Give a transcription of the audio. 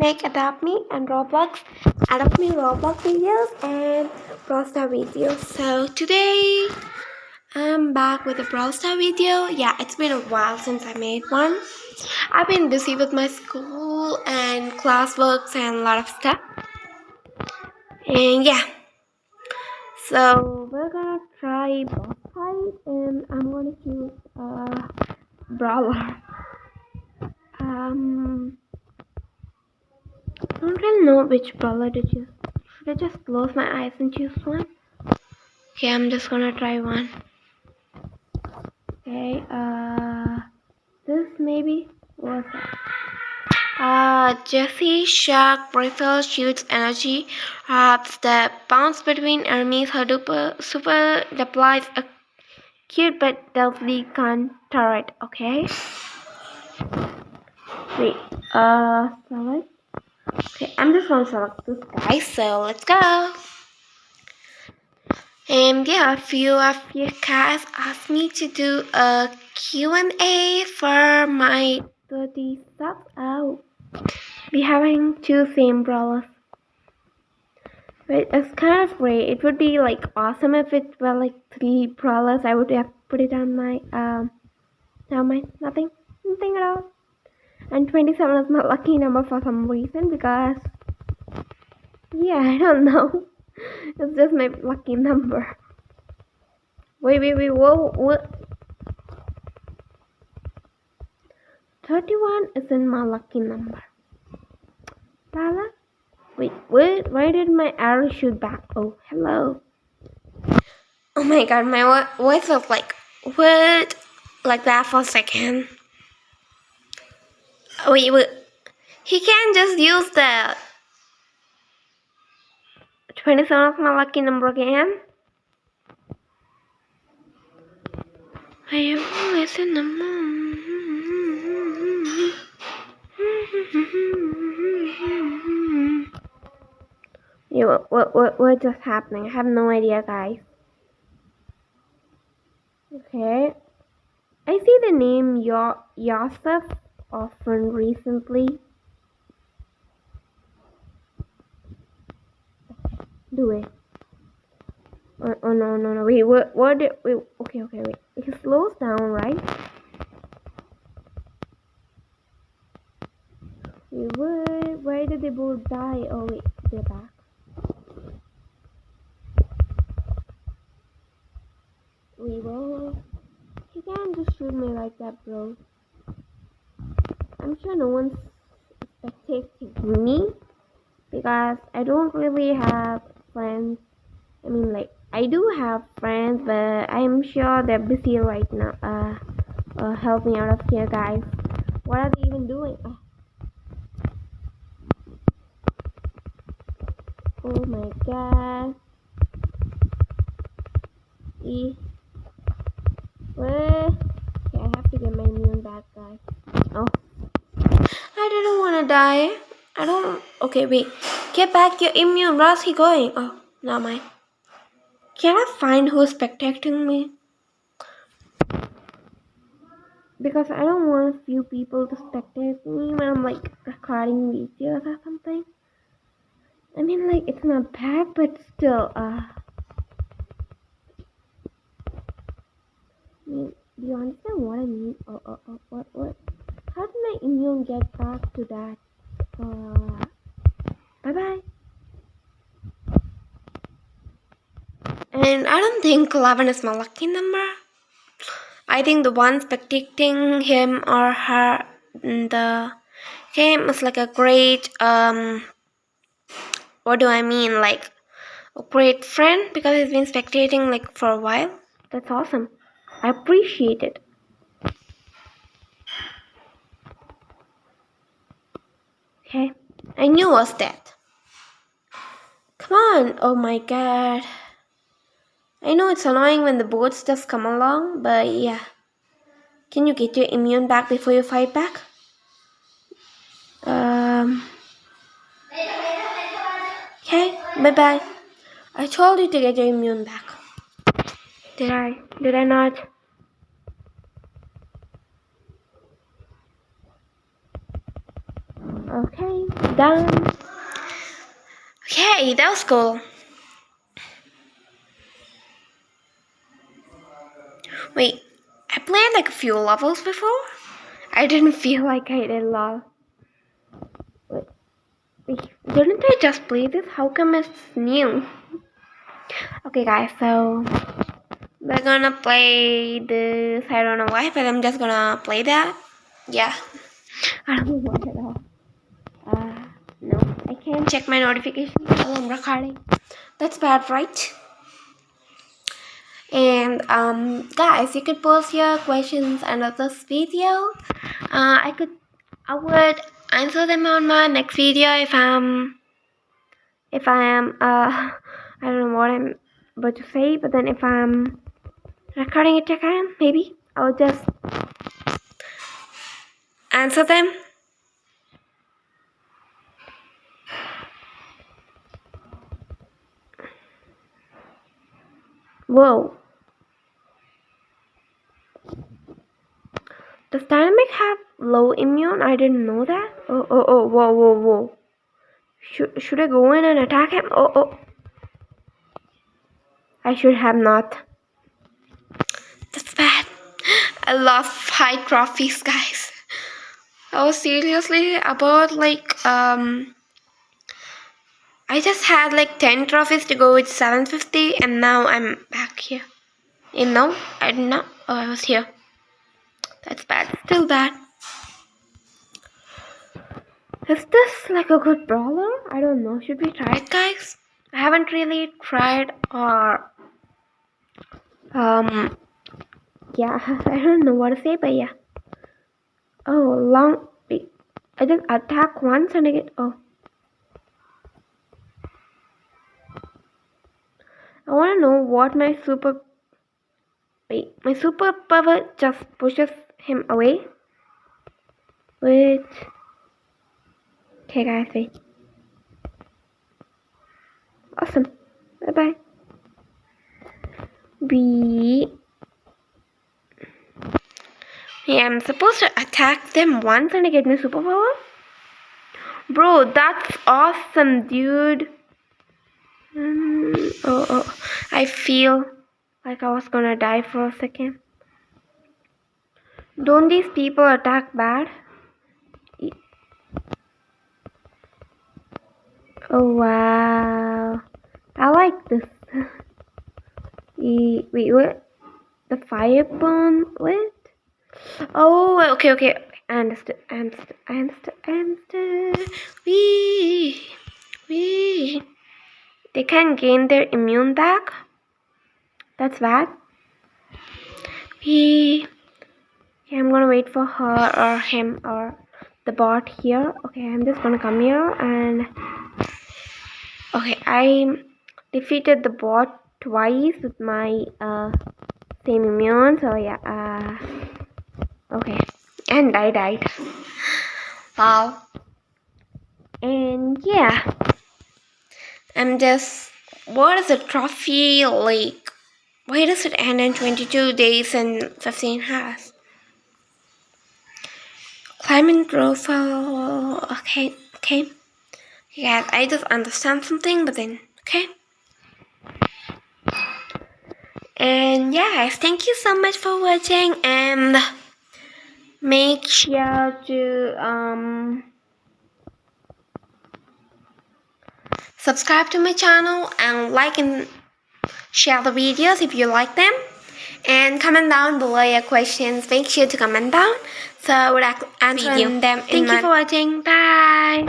make Adopt Me and Roblox, Adopt Me Roblox videos and Brawl Star videos. So today I'm back with a Brawl Star video. Yeah, it's been a while since I made one. I've been busy with my school and classworks and a lot of stuff. And yeah, so we're gonna try boss fight and I'm gonna choose a brawler. Um, I don't really know which brawler to choose. Should I just close my eyes and choose one? Okay, I'm just gonna try one. Okay, uh, this maybe? What's that? Uh, Jessie Shock Rifle shoots energy Perhaps the bounce between enemies. Her duper, super deploys a cute but deadly gun turret. Okay. Wait. Uh, select. Okay, I'm just gonna select this guy. So let's go. And yeah, a few of you guys asked me to do a Q&A for my 30 subs. Oh be having two same brawlers. But it's kind of great. It would be like awesome if it were like three brawlers. I would have put it on my um down my nothing. Nothing at all. And 27 is my lucky number for some reason because yeah, I don't know. It's just my lucky number. Wait, wait, wait, whoa, what? 31 isn't my lucky number. Lala? Wait, what? Why did my arrow shoot back? Oh, hello. Oh my god, my voice was like, what? Like that for a second. Wait, wait. He can't just use the 27 of my lucky number again. I am always in the moon. Mm-hmm. Yeah, what, what, what, what just happening? I have no idea, guys. Okay. I see the name Yo Yosef often recently. Do it. Oh, oh no no no wait what what did wait okay okay wait it slows down right wait they both die oh wait they're back we will. You can't just shoot me like that, bro. I'm sure no one's spectating me because I don't really have friends. I mean, like, I do have friends, but I'm sure they're busy right now. Uh, uh help me out of here, guys. What are they even doing? Uh, oh my god. E Okay, I have to get my immune back, guys. Oh. I didn't want to die. I don't... Okay, wait. Get back your immune. Where's he going? Oh, not mine. Can I find who's spectating me? Because I don't want a few people to spectate me when I'm like recording videos or something. I mean, like, it's not bad, but still, uh... do you understand what I mean? Oh, oh, oh, what, what? How did my immune get back to that? Uh, bye bye. And I don't think 11 is my lucky number. I think the one spectating him or her the game is like a great, um, what do I mean? Like a great friend because he's been spectating like for a while. That's awesome. I appreciate it. Okay, I knew it was that. Come on, oh my god. I know it's annoying when the boats just come along, but yeah. Can you get your immune back before you fight back? Okay, bye bye. I told you to get your immune back. Did I? Did I not? Okay, done. Okay, that was cool. Wait, I played like a few levels before. I didn't feel like I did a lot. Wait, wait, didn't I just play this? How come it's new? Okay guys, so we're gonna play this. I don't know why, but I'm just gonna play that. Yeah. I don't know why at all. Uh, no, I can't check my notifications while I'm recording. That's bad, right? And um, guys, you could post your questions under this video. Uh, I could, I would answer them on my next video if I'm, if I am, uh, I don't know what I'm about to say, but then if I'm recording it again, maybe I'll just answer them. Whoa. Dynamike have low immune? I didn't know that. Oh, oh, oh, whoa, whoa, whoa. Should, should I go in and attack him? Oh, oh. I should have not. That's bad. I lost five trophies, guys. I was seriously about like, um, I just had like 10 trophies to go with 750 and now I'm back here. You know, I did not, know. oh, I was here. That's bad, still bad. Is this like a good brawler? I don't know, should we try it guys? I haven't really tried or um yeah I don't know what to say but yeah oh long I just attack once and I get oh I want to know what my super wait my super power just pushes him away wait okay guys wait awesome bye bye B. Yeah, I'm supposed to attack them once and I get my superpower? Bro, that's awesome, dude. Mm, oh, oh, I feel like I was gonna die for a second. Don't these people attack bad? Oh, wow. I like this. wait, what? The fire burn? What? Oh, okay, okay. I understood. I understood. I understood. Wee, wee. They can gain their immune back. That's bad. Wee. Okay, I'm gonna wait for her or him or the bot here. Okay, I'm just gonna come here and. Okay, I defeated the bot twice with my uh, same immune so yeah uh, okay and I died wow and yeah I'm just what is the trophy like why does it end in 22 days and 15 hours climbing profile okay okay. Yeah I just understand something but then okay. And yeah guys thank you so much for watching and make sure to um subscribe to my channel and like and share the videos if you like them. And comment down below your questions. Make sure to comment down so I would answer them thank you for watching. Bye